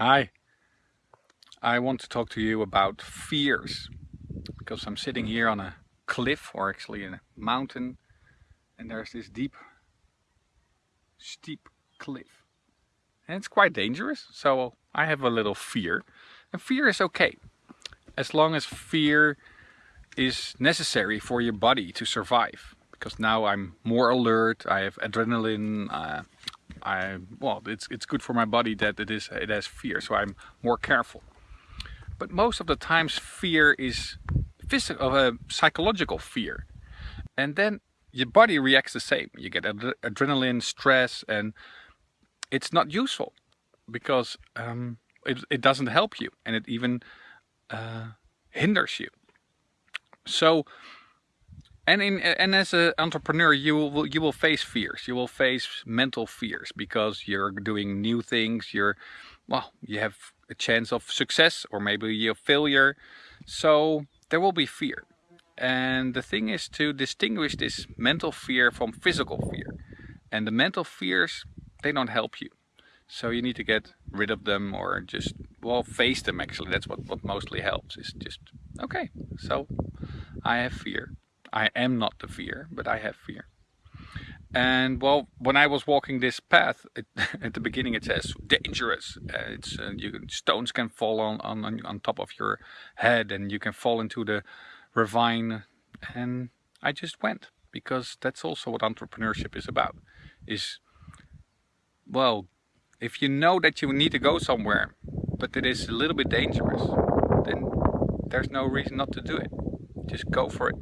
Hi. I want to talk to you about fears because I'm sitting here on a cliff or actually in a mountain and there's this deep steep cliff and it's quite dangerous so I have a little fear and fear is okay as long as fear is necessary for your body to survive because now I'm more alert I have adrenaline uh, I well it's it's good for my body that it is it has fear so I'm more careful. But most of the times fear is physical of a psychological fear. And then your body reacts the same. You get ad adrenaline stress and it's not useful because um, it, it doesn't help you and it even uh, hinders you. So and in and as an entrepreneur, you will you will face fears. You will face mental fears because you're doing new things. You're well, you have a chance of success or maybe a failure. So there will be fear. And the thing is to distinguish this mental fear from physical fear. And the mental fears, they don't help you. So you need to get rid of them or just, well, face them actually. That's what, what mostly helps is just, okay, so I have fear. I am not the fear, but I have fear. And well, when I was walking this path, it, at the beginning it says dangerous. Uh, it's uh, you, stones can fall on, on on top of your head, and you can fall into the ravine. And I just went because that's also what entrepreneurship is about. Is well, if you know that you need to go somewhere, but it is a little bit dangerous, then there's no reason not to do it. Just go for it.